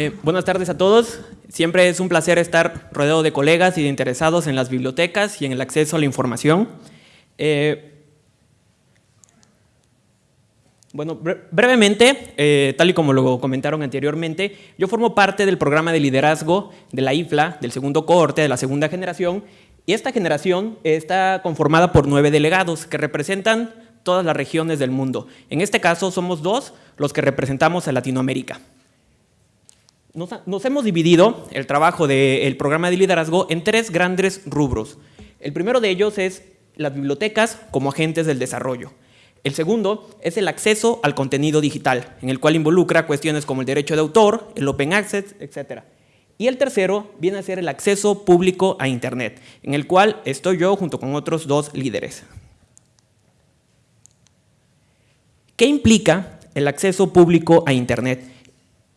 Eh, buenas tardes a todos. Siempre es un placer estar rodeado de colegas y de interesados en las bibliotecas y en el acceso a la información. Eh, bueno, brevemente, eh, tal y como lo comentaron anteriormente, yo formo parte del programa de liderazgo de la IFLA, del segundo cohorte, de la segunda generación, y esta generación está conformada por nueve delegados que representan todas las regiones del mundo. En este caso somos dos los que representamos a Latinoamérica. Nos, hemos dividido el trabajo del programa de liderazgo en tres grandes rubros. El primero de ellos es las bibliotecas como agentes del desarrollo. El segundo es el acceso al contenido digital, en el cual involucra cuestiones como el derecho de autor, el open access, etc. Y el tercero viene a ser el acceso público a Internet, en el cual estoy yo junto con otros dos líderes. ¿Qué implica el acceso público a Internet?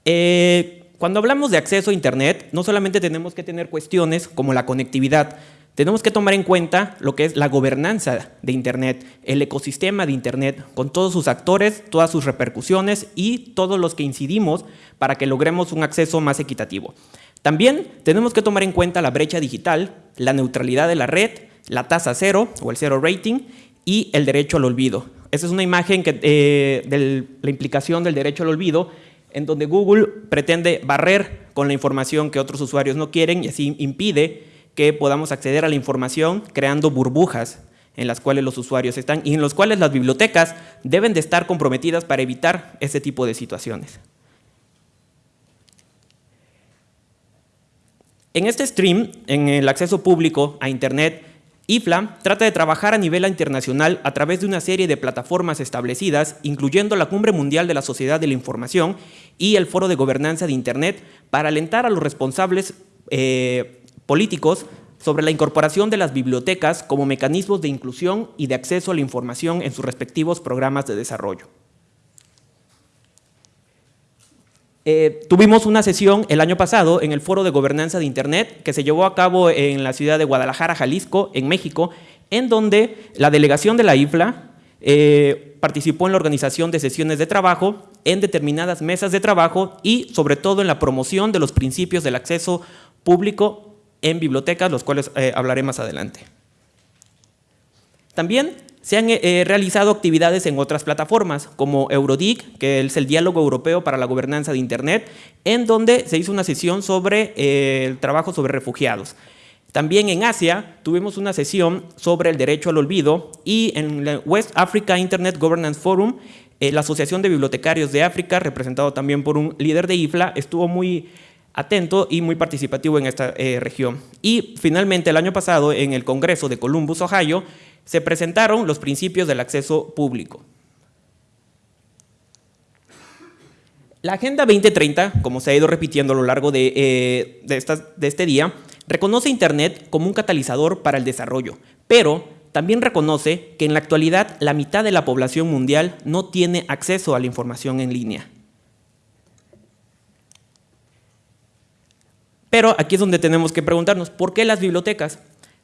Eh, cuando hablamos de acceso a Internet, no solamente tenemos que tener cuestiones como la conectividad, tenemos que tomar en cuenta lo que es la gobernanza de Internet, el ecosistema de Internet, con todos sus actores, todas sus repercusiones y todos los que incidimos para que logremos un acceso más equitativo. También tenemos que tomar en cuenta la brecha digital, la neutralidad de la red, la tasa cero o el cero rating y el derecho al olvido. Esa es una imagen eh, de la implicación del derecho al olvido en donde Google pretende barrer con la información que otros usuarios no quieren y así impide que podamos acceder a la información creando burbujas en las cuales los usuarios están y en los cuales las bibliotecas deben de estar comprometidas para evitar ese tipo de situaciones. En este stream, en el acceso público a Internet, IFLA trata de trabajar a nivel internacional a través de una serie de plataformas establecidas, incluyendo la Cumbre Mundial de la Sociedad de la Información y el Foro de Gobernanza de Internet, para alentar a los responsables eh, políticos sobre la incorporación de las bibliotecas como mecanismos de inclusión y de acceso a la información en sus respectivos programas de desarrollo. Eh, tuvimos una sesión el año pasado en el Foro de Gobernanza de Internet que se llevó a cabo en la ciudad de Guadalajara, Jalisco, en México, en donde la delegación de la IFLA eh, participó en la organización de sesiones de trabajo, en determinadas mesas de trabajo y sobre todo en la promoción de los principios del acceso público en bibliotecas, los cuales eh, hablaré más adelante. También se han eh, realizado actividades en otras plataformas, como Eurodic, que es el Diálogo Europeo para la Gobernanza de Internet, en donde se hizo una sesión sobre eh, el trabajo sobre refugiados. También en Asia tuvimos una sesión sobre el derecho al olvido y en el West Africa Internet Governance Forum, eh, la Asociación de Bibliotecarios de África, representado también por un líder de IFLA, estuvo muy atento y muy participativo en esta región. Y finalmente el año pasado en el Congreso de Columbus, Ohio, se presentaron los principios del acceso público. La Agenda 2030, como se ha ido repitiendo a lo largo de, eh, de este día, reconoce Internet como un catalizador para el desarrollo, pero también reconoce que en la actualidad la mitad de la población mundial no tiene acceso a la información en línea. Pero aquí es donde tenemos que preguntarnos, ¿por qué las bibliotecas?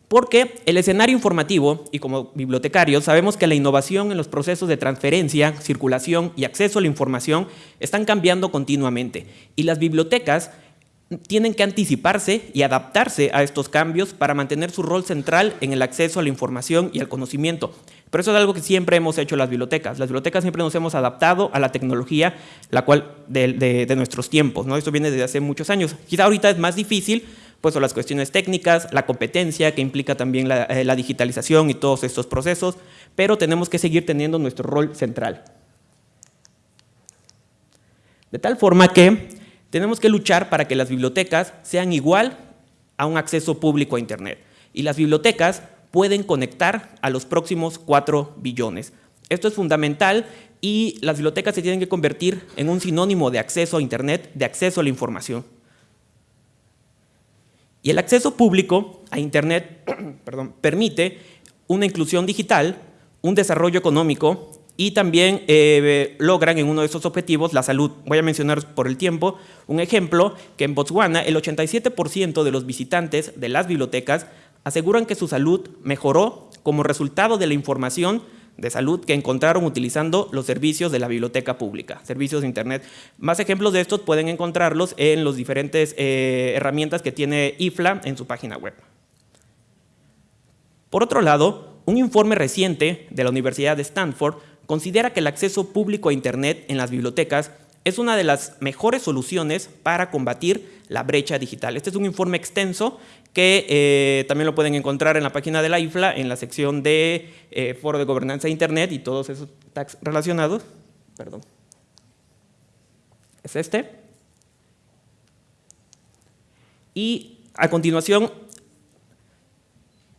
Porque el escenario informativo, y como bibliotecarios, sabemos que la innovación en los procesos de transferencia, circulación y acceso a la información están cambiando continuamente. Y las bibliotecas tienen que anticiparse y adaptarse a estos cambios para mantener su rol central en el acceso a la información y al conocimiento. Pero eso es algo que siempre hemos hecho las bibliotecas. Las bibliotecas siempre nos hemos adaptado a la tecnología la cual de, nuestros tiempos. ¿no? Esto viene desde hace muchos años. Quizá ahorita es más difícil pues las cuestiones técnicas, la competencia que implica también eh, la, digitalización y todos estos procesos, pero tenemos que seguir teniendo nuestro rol central. De tal forma que tenemos que luchar para que las bibliotecas sean igual a un acceso público a Internet. Y las bibliotecas pueden conectar a los próximos 4 billones. Esto es fundamental y las bibliotecas se tienen que convertir en un sinónimo de acceso a Internet, de acceso a la información. Y el acceso público a Internet permite una inclusión digital, un desarrollo económico y también eh, logran en uno de esos objetivos la salud. Voy a mencionar por el tiempo un ejemplo que en Botswana el 87% de los visitantes de las bibliotecas aseguran que su salud mejoró como resultado de la información de salud que encontraron utilizando los servicios de la biblioteca pública, servicios de Internet. Más ejemplos de estos pueden encontrarlos en las diferentes eh, herramientas que tiene IFLA en su página web. Por otro lado, un informe reciente de la Universidad de Stanford considera que el acceso público a Internet en las bibliotecas es una de las mejores soluciones para combatir la brecha digital. Este es un informe extenso que eh, también lo pueden encontrar en la página de la IFLA, en la sección de eh, Foro de Gobernanza de Internet y todos esos tags relacionados. Perdón. Es este. Y a continuación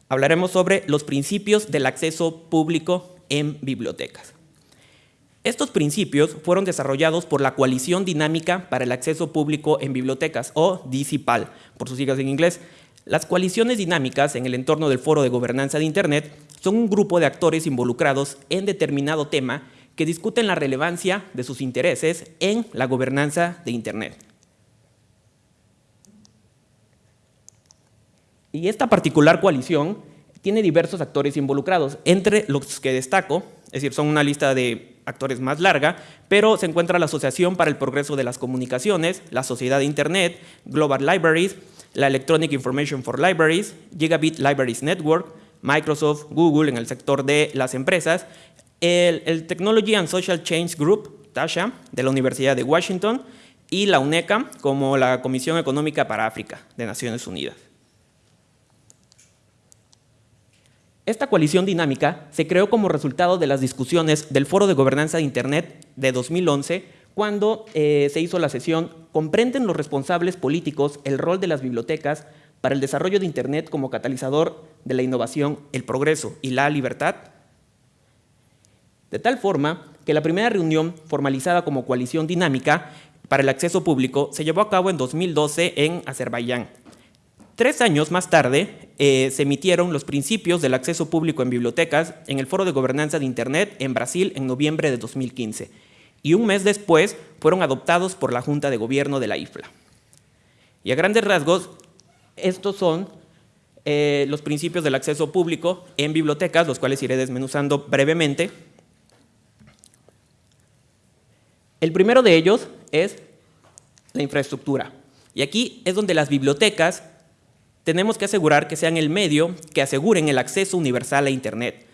hablaremos sobre los principios del acceso público en bibliotecas. Estos principios fueron desarrollados por la Coalición Dinámica para el Acceso Público en Bibliotecas, o DCPAL, por sus siglas en inglés. Las coaliciones dinámicas en el entorno del Foro de Gobernanza de Internet son un grupo de actores involucrados en determinado tema que discuten la relevancia de sus intereses en la gobernanza de Internet. Y esta particular coalición tiene diversos actores involucrados, entre los que destaco, es decir, son una lista de actores más larga, pero se encuentra la Asociación para el Progreso de las Comunicaciones, la Sociedad de Internet, Global Libraries, la Electronic Information for Libraries, Gigabit Libraries Network, Microsoft, Google en el sector de las empresas, el, Technology and Social Change Group, TASHA, de la Universidad de Washington, y la UNECA como la Comisión Económica para África de Naciones Unidas. Esta coalición dinámica se creó como resultado de las discusiones del Foro de Gobernanza de Internet de 2011, cuando eh, se hizo la sesión ¿Comprenden los responsables políticos el rol de las bibliotecas para el desarrollo de Internet como catalizador de la innovación, el progreso y la libertad? De tal forma que la primera reunión formalizada como coalición dinámica para el acceso público se llevó a cabo en 2012 en Azerbaiyán, Tres años más tarde eh, se emitieron los principios del acceso público en bibliotecas en el Foro de Gobernanza de Internet en Brasil en noviembre de 2015 y un mes después fueron adoptados por la Junta de Gobierno de la IFLA. Y a grandes rasgos, estos son eh, los principios del acceso público en bibliotecas, los cuales iré desmenuzando brevemente. El primero de ellos es la infraestructura. Y aquí es donde las bibliotecas tenemos que asegurar que sean el medio que aseguren el acceso universal a Internet,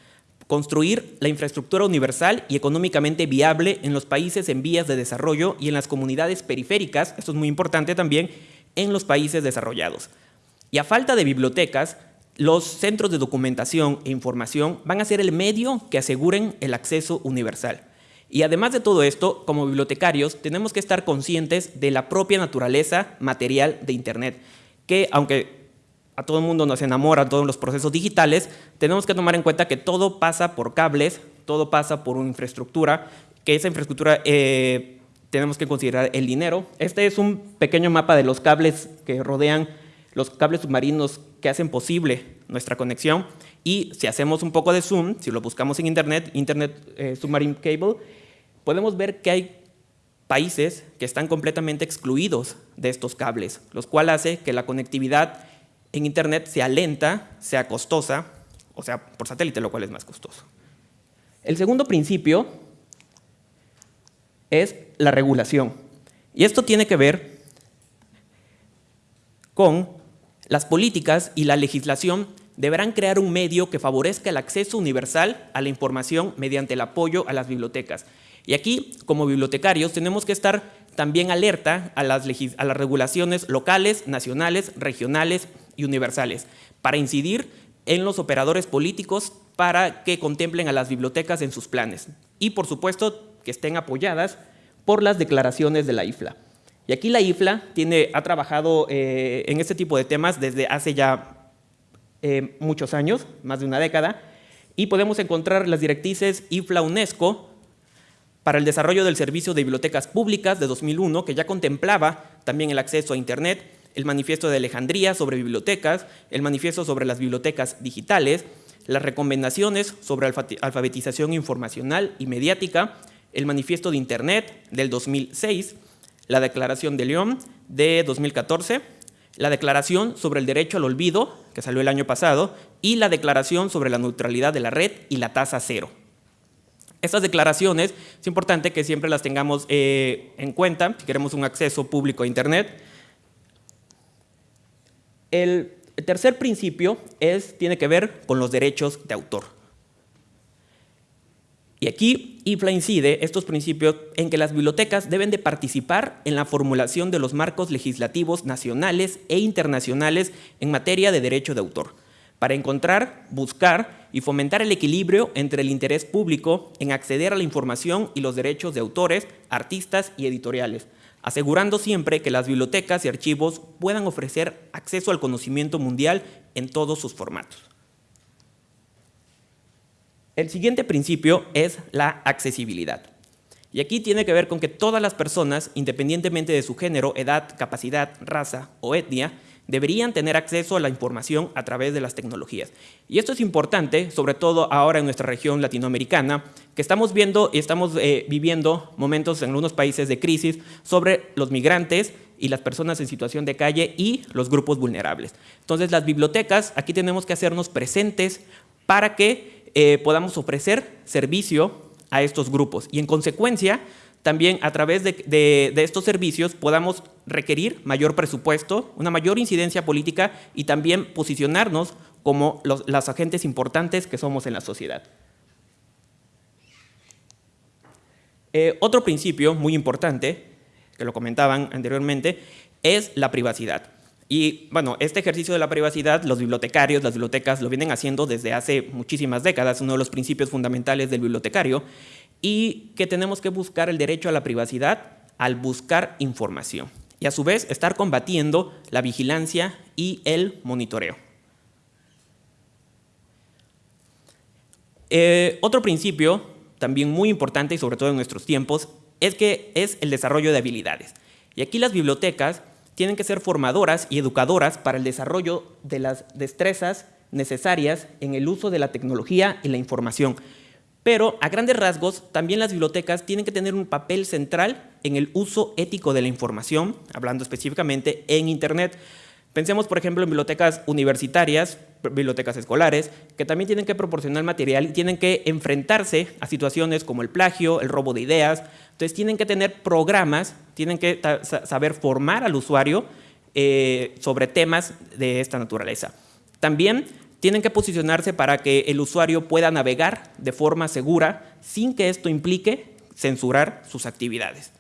construir la infraestructura universal y económicamente viable en los países en vías de desarrollo y en las comunidades periféricas, esto es muy importante también, en los países desarrollados. Y a falta de bibliotecas, los centros de documentación e información van a ser el medio que aseguren el acceso universal. Y además de todo esto, como bibliotecarios, tenemos que estar conscientes de la propia naturaleza material de Internet, que aunque a todo el mundo nos enamora todos los procesos digitales, tenemos que tomar en cuenta que todo pasa por cables, todo pasa por una infraestructura, que esa infraestructura eh, tenemos que considerar el dinero. Este es un pequeño mapa de los cables que rodean los cables submarinos que hacen posible nuestra conexión y si hacemos un poco de zoom, si lo buscamos en internet, Internet eh, Submarine Cable, podemos ver que hay países que están completamente excluidos de estos cables, los cuales hace que la conectividad en Internet sea lenta, sea costosa, o sea, por satélite, lo cual es más costoso. El segundo principio es la regulación. Y esto tiene que ver con las políticas y la legislación deberán crear un medio que favorezca el acceso universal a la información mediante el apoyo a las bibliotecas. Y aquí, como bibliotecarios, tenemos que estar también alerta a las, a las regulaciones locales, nacionales, regionales y universales, para incidir en los operadores políticos para que contemplen a las bibliotecas en sus planes. Y, por supuesto, que estén apoyadas por las declaraciones de la IFLA. Y aquí la IFLA tiene, ha trabajado eh, en este tipo de temas desde hace ya eh, muchos años, más de una década, y podemos encontrar las directrices IFLA-UNESCO para el desarrollo del servicio de bibliotecas públicas de 2001, que ya contemplaba también el acceso a Internet, el manifiesto de Alejandría sobre bibliotecas, el manifiesto sobre las bibliotecas digitales, las recomendaciones sobre alfabetización informacional y mediática, el manifiesto de Internet del 2006, la declaración de León de 2014, la declaración sobre el derecho al olvido, que salió el año pasado, y la declaración sobre la neutralidad de la red y la tasa cero. Estas declaraciones es importante que siempre las tengamos eh, en cuenta si queremos un acceso público a Internet. El tercer principio es, tiene que ver con los derechos de autor. Y aquí IFLA incide estos principios en que las bibliotecas deben de participar en la formulación de los marcos legislativos nacionales e internacionales en materia de derecho de autor, para encontrar, buscar y fomentar el equilibrio entre el interés público en acceder a la información y los derechos de autores, artistas y editoriales, asegurando siempre que las bibliotecas y archivos puedan ofrecer acceso al conocimiento mundial en todos sus formatos. El siguiente principio es la accesibilidad. Y aquí tiene que ver con que todas las personas, independientemente de su género, edad, capacidad, raza o etnia, deberían tener acceso a la información a través de las tecnologías. Y esto es importante, sobre todo ahora en nuestra región latinoamericana, que estamos viendo y estamos eh, viviendo momentos en algunos países de crisis sobre los migrantes y las personas en situación de calle y los grupos vulnerables. Entonces, las bibliotecas, aquí tenemos que hacernos presentes para que eh, podamos ofrecer servicio a estos grupos y en consecuencia también a través de, estos servicios podamos requerir mayor presupuesto, una mayor incidencia política y también posicionarnos como los agentes importantes que somos en la sociedad. Eh, otro principio muy importante, que lo comentaban anteriormente, es la privacidad. Y bueno, este ejercicio de la privacidad, los bibliotecarios, las bibliotecas lo vienen haciendo desde hace muchísimas décadas, uno de los principios fundamentales del bibliotecario, y que tenemos que buscar el derecho a la privacidad al buscar información. Y a su vez estar combatiendo la vigilancia y el monitoreo. Eh, otro principio, también muy importante y sobre todo en nuestros tiempos, es que es el desarrollo de habilidades. Y aquí las bibliotecas tienen que ser formadoras y educadoras para el desarrollo de las destrezas necesarias en el uso de la tecnología y la información. Pero a grandes rasgos, también las bibliotecas tienen que tener un papel central en el uso ético de la información, hablando específicamente en Internet. Pensemos, por ejemplo, en bibliotecas universitarias, bibliotecas escolares, que también tienen que proporcionar material y tienen que enfrentarse a situaciones como el plagio, el robo de ideas. Entonces tienen que tener programas, tienen que saber formar al usuario eh, sobre temas de esta naturaleza. También tienen que posicionarse para que el usuario pueda navegar de forma segura sin que esto implique censurar sus actividades.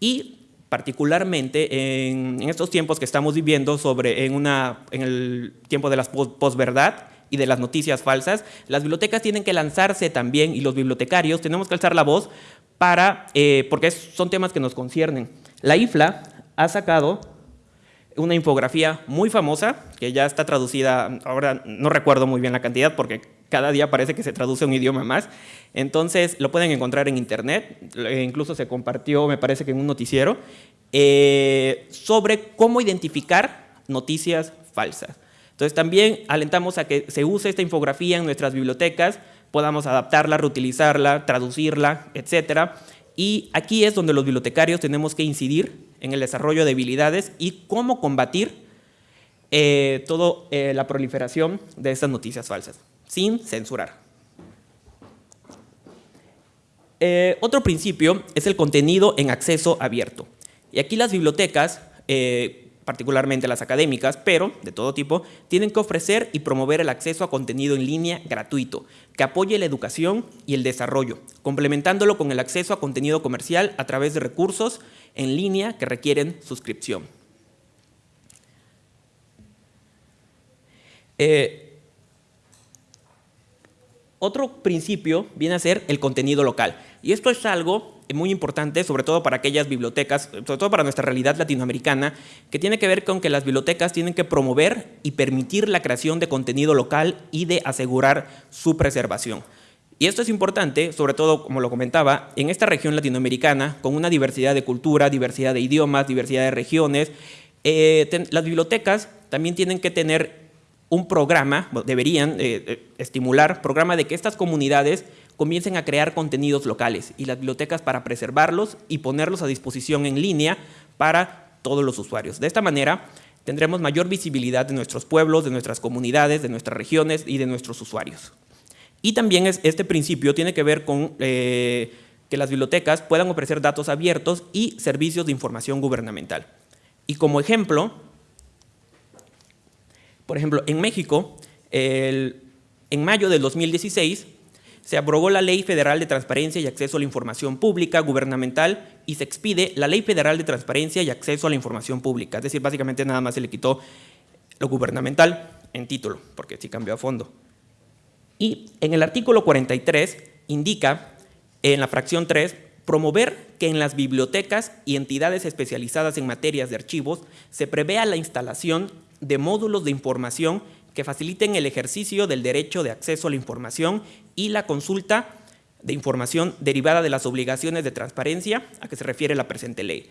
Y particularmente en, estos tiempos que estamos viviendo sobre en, una, en el tiempo de la posverdad y de las noticias falsas, las bibliotecas tienen que lanzarse también y los bibliotecarios tenemos que alzar la voz para, eh, porque son temas que nos conciernen. La IFLA ha sacado una infografía muy famosa, que ya está traducida, ahora no recuerdo muy bien la cantidad porque cada día parece que se traduce un idioma más. Entonces lo pueden encontrar en internet, incluso se compartió, me parece que en un noticiero, eh, sobre cómo identificar noticias falsas. Entonces también alentamos a que se use esta infografía en nuestras bibliotecas, podamos adaptarla, reutilizarla, traducirla, etc. Y aquí es donde los bibliotecarios tenemos que incidir en el desarrollo de habilidades y cómo combatir eh, toda eh, la proliferación de estas noticias falsas sin censurar. Eh, otro principio es el contenido en acceso abierto. Y aquí las bibliotecas, particularmente las académicas, pero de todo tipo, tienen que ofrecer y promover el acceso a contenido en línea gratuito, que apoye la educación y el desarrollo, complementándolo con el acceso a contenido comercial a través de recursos en línea que requieren suscripción. Eh, otro principio viene a ser el contenido local. Y esto es algo muy importante, sobre todo para aquellas bibliotecas, sobre todo para nuestra realidad latinoamericana, que tiene que ver con que las bibliotecas tienen que promover y permitir la creación de contenido local y de asegurar su preservación. Y esto es importante, sobre todo, como lo comentaba, en esta región latinoamericana, con una diversidad de cultura, diversidad de idiomas, diversidad de regiones, eh, las bibliotecas también tienen que tener un programa, deberían eh, eh, estimular, programa de que estas comunidades comiencen a crear contenidos locales y las bibliotecas para preservarlos y ponerlos a disposición en línea para todos los usuarios. De esta manera tendremos mayor visibilidad de nuestros pueblos, de nuestras comunidades, de nuestras regiones y de nuestros usuarios. Y también es, este principio tiene que ver con eh, que las bibliotecas puedan ofrecer datos abiertos y servicios de información gubernamental. Y como ejemplo, por ejemplo, en México, en mayo del 2016, se aprobó la Ley Federal de Transparencia y Acceso a la Información Pública Gubernamental y se expide la Ley Federal de Transparencia y Acceso a la Información Pública. Es decir, básicamente nada más se le quitó lo gubernamental en título, porque sí cambió a fondo. Y en el artículo 43 indica, en la fracción 3, promover que en las bibliotecas y entidades especializadas en materias de archivos se prevea la instalación de módulos de información que faciliten el ejercicio del derecho de acceso a la información y la consulta de información derivada de las obligaciones de transparencia a que se refiere la presente ley.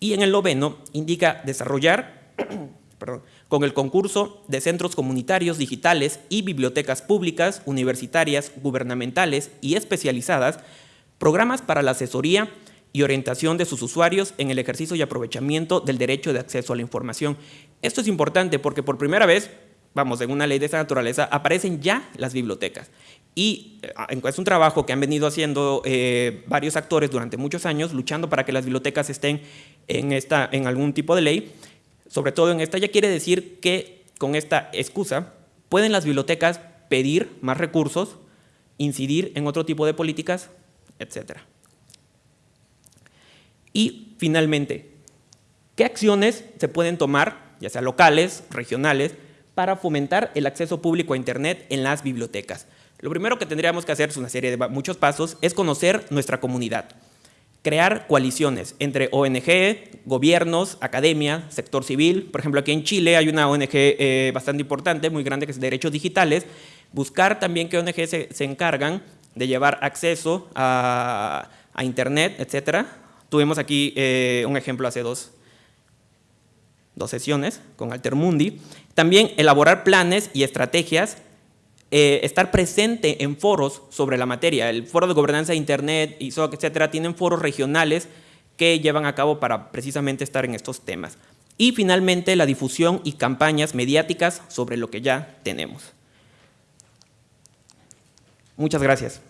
Y en el noveno indica desarrollar con el concurso de centros comunitarios digitales y bibliotecas públicas, universitarias, gubernamentales y especializadas, programas para la asesoría y orientación de sus usuarios en el ejercicio y aprovechamiento del derecho de acceso a la información. Esto es importante porque por primera vez, vamos, en una ley de esta naturaleza, aparecen ya las bibliotecas. Y eh, es un trabajo que han venido haciendo eh, varios actores durante muchos años, luchando para que las bibliotecas estén en, esta, en algún tipo de ley, sobre todo en esta, ya quiere decir que con esta excusa pueden las bibliotecas pedir más recursos, incidir en otro tipo de políticas, etc. Y finalmente, ¿qué acciones se pueden tomar, ya sea locales, regionales, para fomentar el acceso público a Internet en las bibliotecas? Lo primero que tendríamos que hacer, es una serie de muchos pasos, es conocer nuestra comunidad crear coaliciones entre ONG, gobiernos, academia, sector civil. Por ejemplo, aquí en Chile hay una ONG eh, bastante importante, muy grande, que es Derechos Digitales. Buscar también qué ONG se, encargan de llevar acceso a, Internet, etc. Tuvimos aquí eh, un ejemplo hace dos, dos sesiones con Altermundi. También elaborar planes y estrategias eh, estar presente en foros sobre la materia. El Foro de Gobernanza de Internet, ISOC, etcétera, tienen foros regionales que llevan a cabo para precisamente estar en estos temas. Y finalmente, la difusión y campañas mediáticas sobre lo que ya tenemos. Muchas gracias.